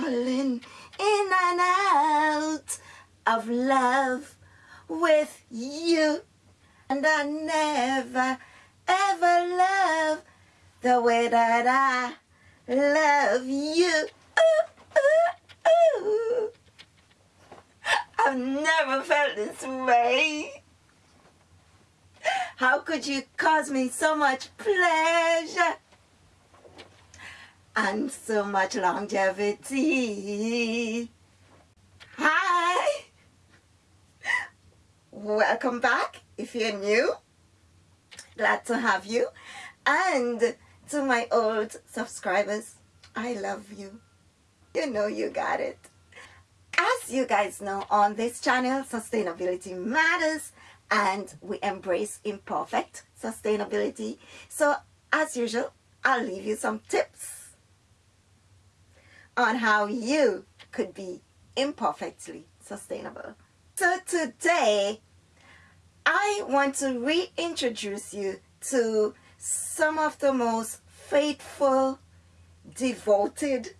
falling in and out of love with you. And I never ever love the way that I love you. I've never felt this way. How could you cause me so much pleasure and so much longevity? Hi! Welcome back if you're new. Glad to have you. And to my old subscribers, I love you. You know you got it. As you guys know, on this channel, sustainability matters and we embrace imperfect sustainability. So as usual, I'll leave you some tips on how you could be imperfectly sustainable. So today, I want to reintroduce you to some of the most faithful, devoted,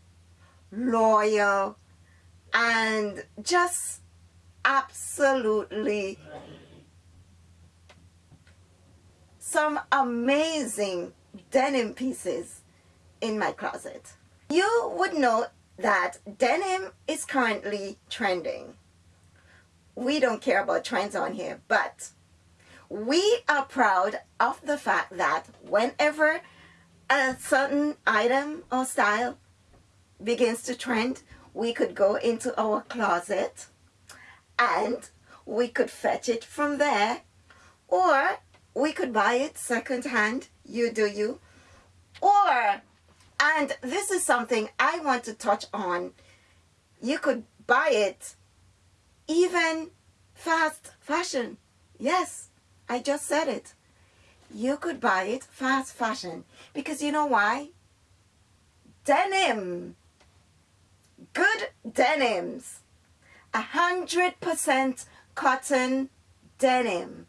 loyal, and just absolutely some amazing denim pieces in my closet. You would know that denim is currently trending. We don't care about trends on here, but we are proud of the fact that whenever a certain item or style begins to trend, we could go into our closet and we could fetch it from there or we could buy it secondhand you do you or and this is something I want to touch on. You could buy it even fast fashion. Yes I just said it. You could buy it fast fashion. Because you know why? Denim. Good denims. A hundred percent cotton denim.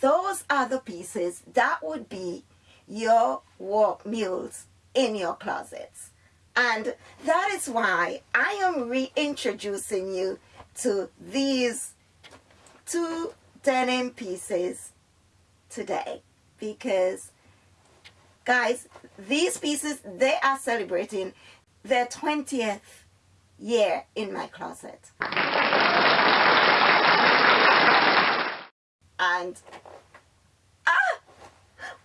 Those are the pieces that would be your work mules in your closets. And that is why I am reintroducing you to these two denim pieces today. Because, guys, these pieces, they are celebrating their 20th year in my closet. And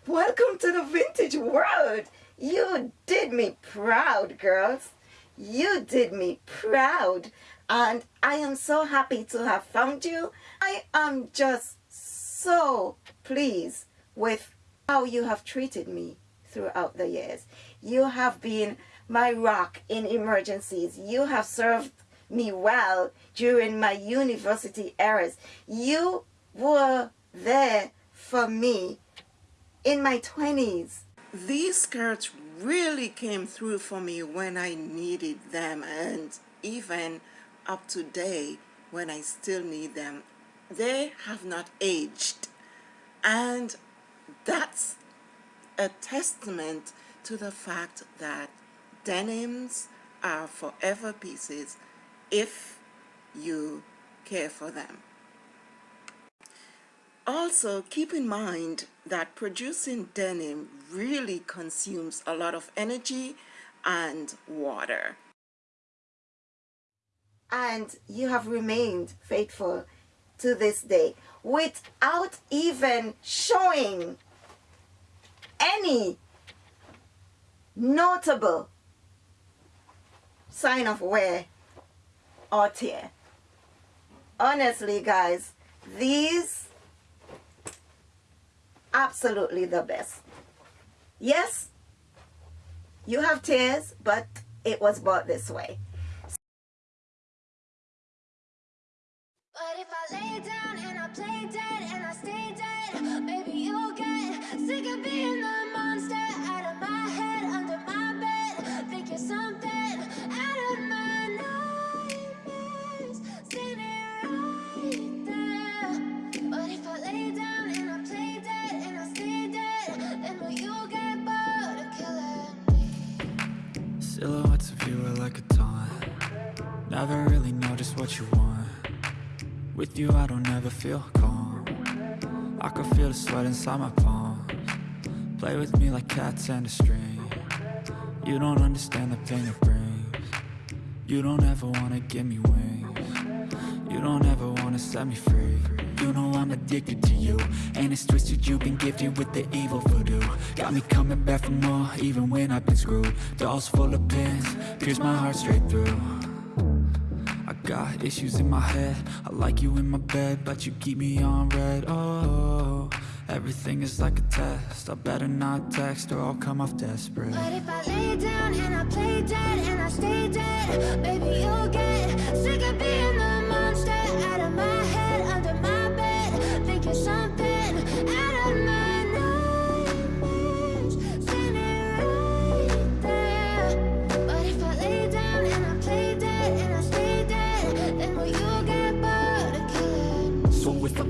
Welcome to the vintage world. You did me proud, girls. You did me proud. And I am so happy to have found you. I am just so pleased with how you have treated me throughout the years. You have been my rock in emergencies. You have served me well during my university eras. You were there for me in my 20s. These skirts really came through for me when I needed them and even up to date when I still need them. They have not aged and that's a testament to the fact that denims are forever pieces if you care for them. Also, keep in mind that producing denim really consumes a lot of energy and water. And you have remained faithful to this day without even showing any notable sign of wear or tear. Honestly, guys, these absolutely the best. Yes, you have tears, but it was bought this way. But Silhouettes of you are like a taunt. Never really know just what you want. With you I don't ever feel calm. I can feel the sweat inside my palms. Play with me like cats and a string. You don't understand the pain it brings. You don't ever wanna give me wings. You don't ever wanna set me free you know I'm addicted to you. And it's twisted, you've been gifted with the evil voodoo. Got me coming back for more, even when I've been screwed. Dolls full of pins, pierce my heart straight through. I got issues in my head. I like you in my bed, but you keep me on red. Oh, everything is like a test. I better not text or I'll come off desperate. But if I lay down and I play dead and I stay dead Baby, you'll get sick of being the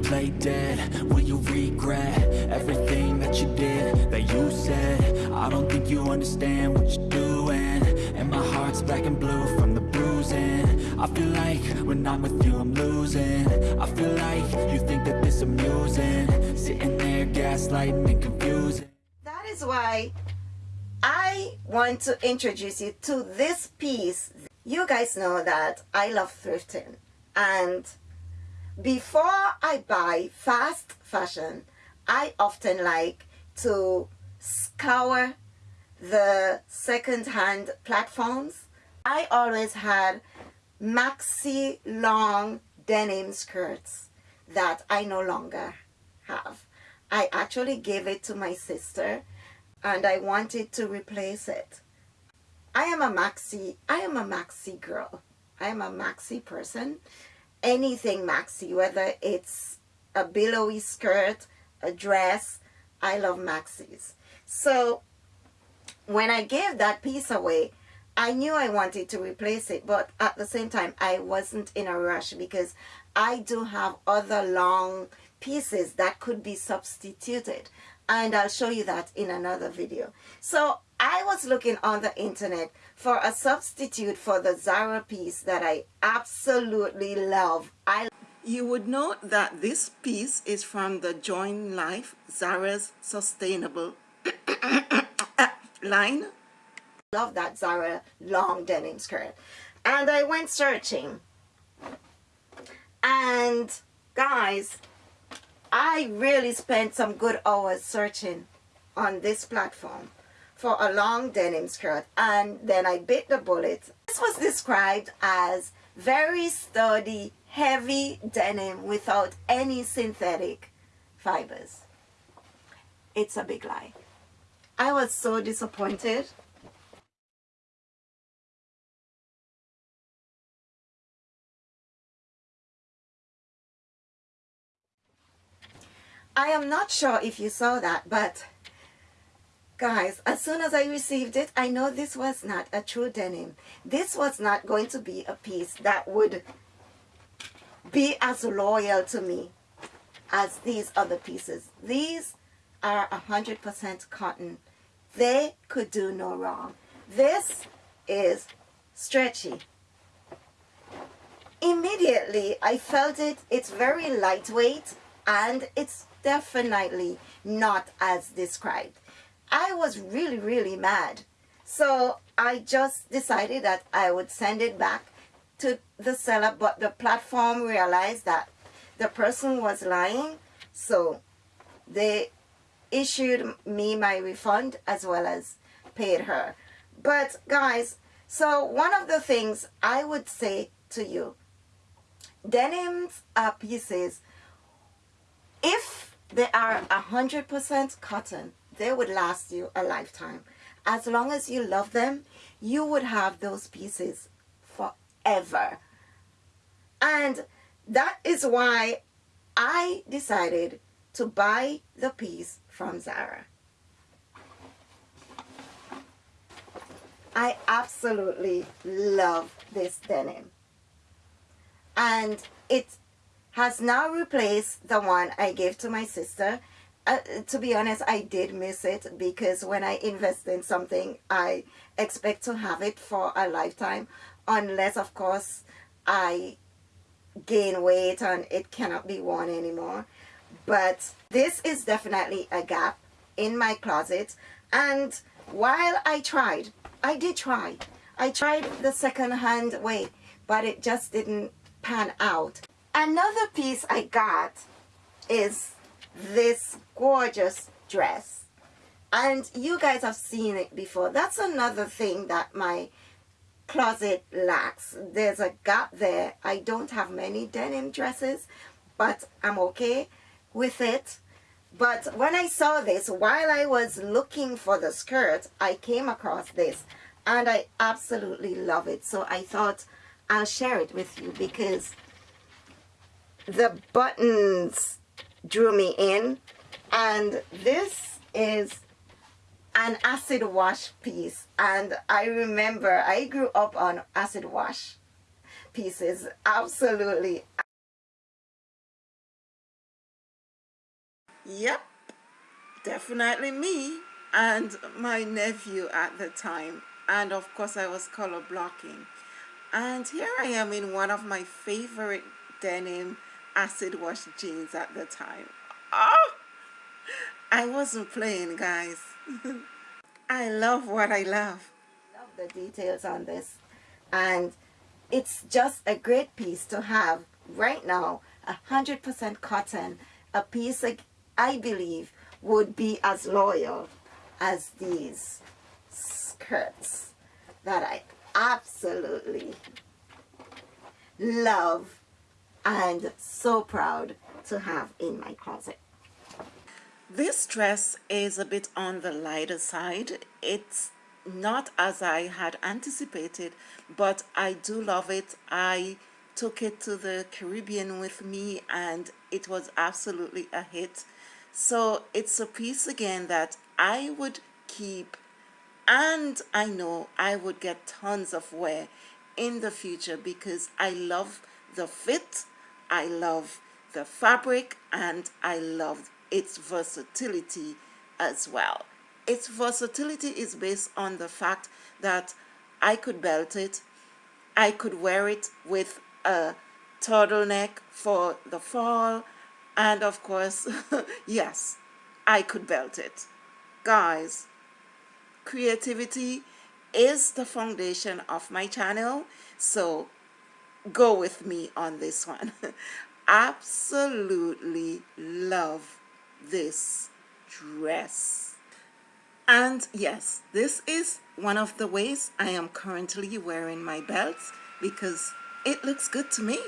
Play dead, will you regret Everything that you did, that you said? I don't think you understand what you're doing. And my heart's black and blue from the bruising. I feel like when I'm with you I'm losing. I feel like you think that this amusing. Sitting there gaslighting and confusing. That is why I want to introduce you to this piece. You guys know that I love thrifting. And before I buy fast fashion, I often like to scour the second-hand platforms. I always had maxi long denim skirts that I no longer have. I actually gave it to my sister and I wanted to replace it. I am a maxi, I am a maxi girl. I am a maxi person. Anything maxi, whether it's a billowy skirt, a dress, I love maxis. So when I gave that piece away, I knew I wanted to replace it, but at the same time, I wasn't in a rush because I do have other long pieces that could be substituted. And I'll show you that in another video. So I was looking on the internet for a substitute for the Zara piece that I absolutely love. I you would note that this piece is from the Join Life Zara's Sustainable line. Love that Zara long denim skirt. And I went searching. And guys, I really spent some good hours searching on this platform for a long denim skirt and then I bit the bullet. This was described as very sturdy, heavy denim without any synthetic fibers. It's a big lie. I was so disappointed. I am not sure if you saw that, but guys, as soon as I received it, I know this was not a true denim. This was not going to be a piece that would be as loyal to me as these other pieces. These are 100% cotton. They could do no wrong. This is stretchy. Immediately, I felt it. It's very lightweight and it's definitely not as described. I was really, really mad. So I just decided that I would send it back to the seller, but the platform realized that the person was lying. So they issued me my refund as well as paid her. But guys, so one of the things I would say to you, denims are pieces, if they are 100% cotton. They would last you a lifetime. As long as you love them, you would have those pieces forever. And that is why I decided to buy the piece from Zara. I absolutely love this denim. And it has now replaced the one I gave to my sister uh, to be honest, I did miss it because when I invest in something, I expect to have it for a lifetime, unless, of course, I gain weight and it cannot be worn anymore. But this is definitely a gap in my closet. And while I tried, I did try. I tried the second hand way, but it just didn't pan out. Another piece I got is this gorgeous dress. And you guys have seen it before. That's another thing that my closet lacks. There's a gap there. I don't have many denim dresses but I'm okay with it. But when I saw this while I was looking for the skirt I came across this and I absolutely love it. So I thought I'll share it with you because the buttons drew me in. And this is an acid wash piece. And I remember I grew up on acid wash pieces. Absolutely. Yep. Definitely me and my nephew at the time. And of course I was color blocking. And here I am in one of my favorite denim acid wash jeans at the time. Oh I wasn't playing guys. I love what I love. Love the details on this. And it's just a great piece to have right now. A hundred percent cotton. A piece like I believe would be as loyal as these skirts that I absolutely love and so proud to have in my closet. This dress is a bit on the lighter side. It's not as I had anticipated, but I do love it. I took it to the Caribbean with me and it was absolutely a hit. So it's a piece again that I would keep and I know I would get tons of wear in the future because I love the fit I love the fabric and I love its versatility as well. Its versatility is based on the fact that I could belt it, I could wear it with a turtleneck for the fall, and of course, yes, I could belt it. Guys, creativity is the foundation of my channel, so go with me on this one. Absolutely love this dress. And yes, this is one of the ways I am currently wearing my belts because it looks good to me.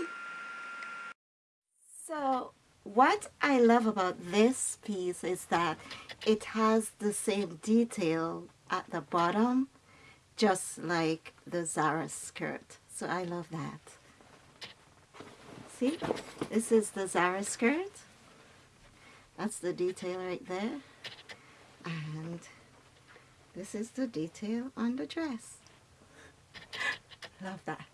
So what I love about this piece is that it has the same detail at the bottom just like the Zara skirt. So I love that. See, this is the Zara skirt. That's the detail right there. And this is the detail on the dress. Love that.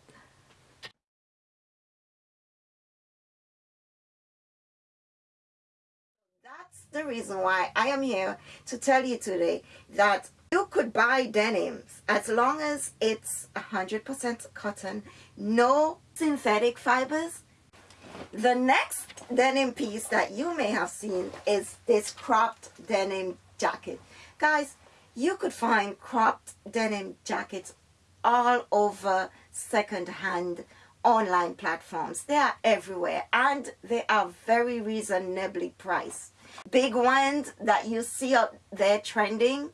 That's the reason why I am here to tell you today that you could buy denims as long as it's 100% cotton, no synthetic fibers, the next denim piece that you may have seen is this cropped denim jacket. Guys, you could find cropped denim jackets all over second-hand online platforms. They are everywhere and they are very reasonably priced. Big ones that you see out there trending,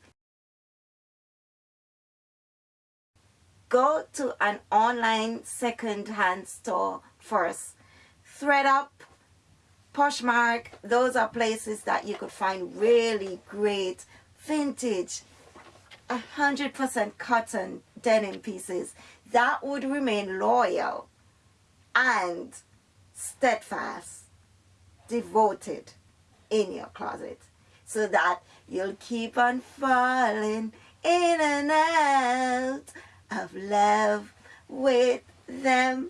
go to an online second-hand store first thredUP, Poshmark, those are places that you could find really great vintage, 100% cotton denim pieces that would remain loyal and steadfast, devoted in your closet so that you'll keep on falling in and out of love with them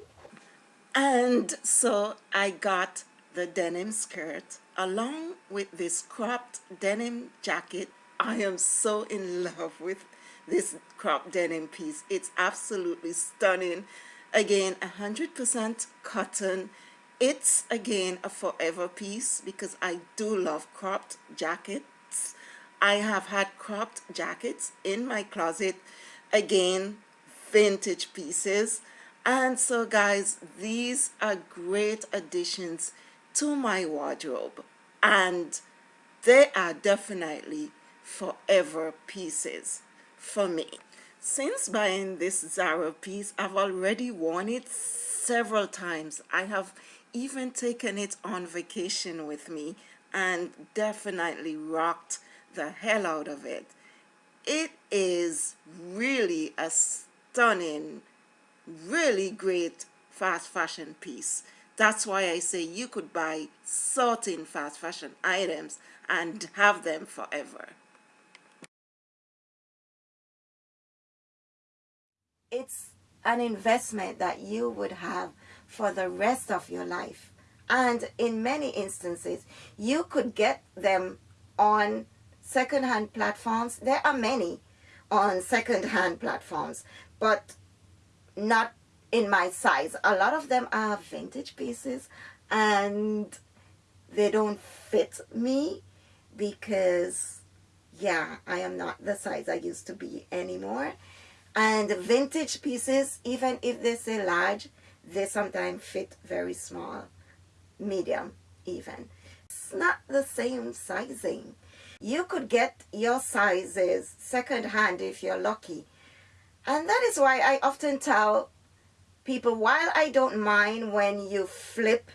and so I got the denim skirt along with this cropped denim jacket. I am so in love with this cropped denim piece. It's absolutely stunning. Again, 100% cotton. It's again a forever piece because I do love cropped jackets. I have had cropped jackets in my closet. Again, vintage pieces. And so guys, these are great additions to my wardrobe. And they are definitely forever pieces for me. Since buying this Zara piece, I've already worn it several times. I have even taken it on vacation with me and definitely rocked the hell out of it. It is really a stunning, really great fast fashion piece. That's why I say you could buy certain fast fashion items and have them forever. It's an investment that you would have for the rest of your life. And in many instances, you could get them on second-hand platforms. There are many on second-hand platforms, but not in my size. A lot of them are vintage pieces and they don't fit me because, yeah, I am not the size I used to be anymore. And vintage pieces, even if they say large, they sometimes fit very small, medium even. It's not the same sizing. You could get your sizes second hand if you're lucky. And that is why I often tell people, while I don't mind when you flip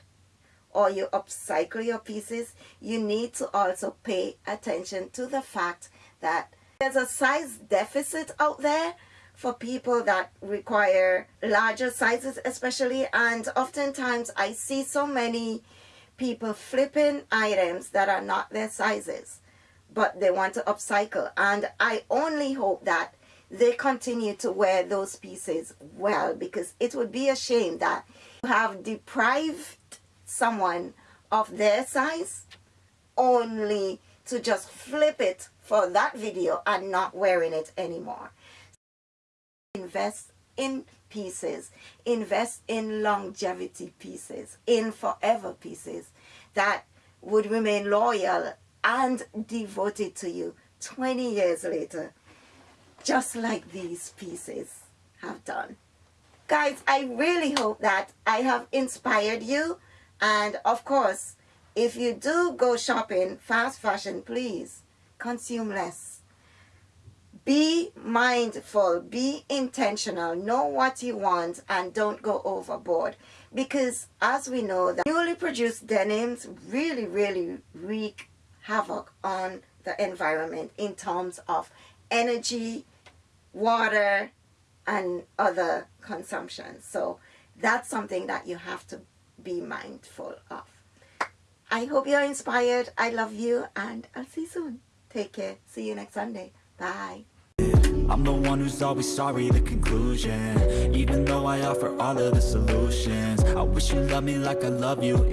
or you upcycle your pieces, you need to also pay attention to the fact that there's a size deficit out there for people that require larger sizes especially. And oftentimes I see so many people flipping items that are not their sizes but they want to upcycle. And I only hope that they continue to wear those pieces well because it would be a shame that you have deprived someone of their size only to just flip it for that video and not wearing it anymore. Invest in pieces, invest in longevity pieces, in forever pieces that would remain loyal and devoted to you 20 years later, just like these pieces have done. Guys, I really hope that I have inspired you. And of course, if you do go shopping fast fashion, please consume less be mindful, be intentional, know what you want and don't go overboard. Because as we know, the newly produced denims really, really wreak havoc on the environment in terms of energy, water, and other consumption. So that's something that you have to be mindful of. I hope you're inspired. I love you and I'll see you soon. Take care. See you next Sunday. Bye. I'm the one who's always sorry, the conclusion Even though I offer all of the solutions I wish you loved me like I love you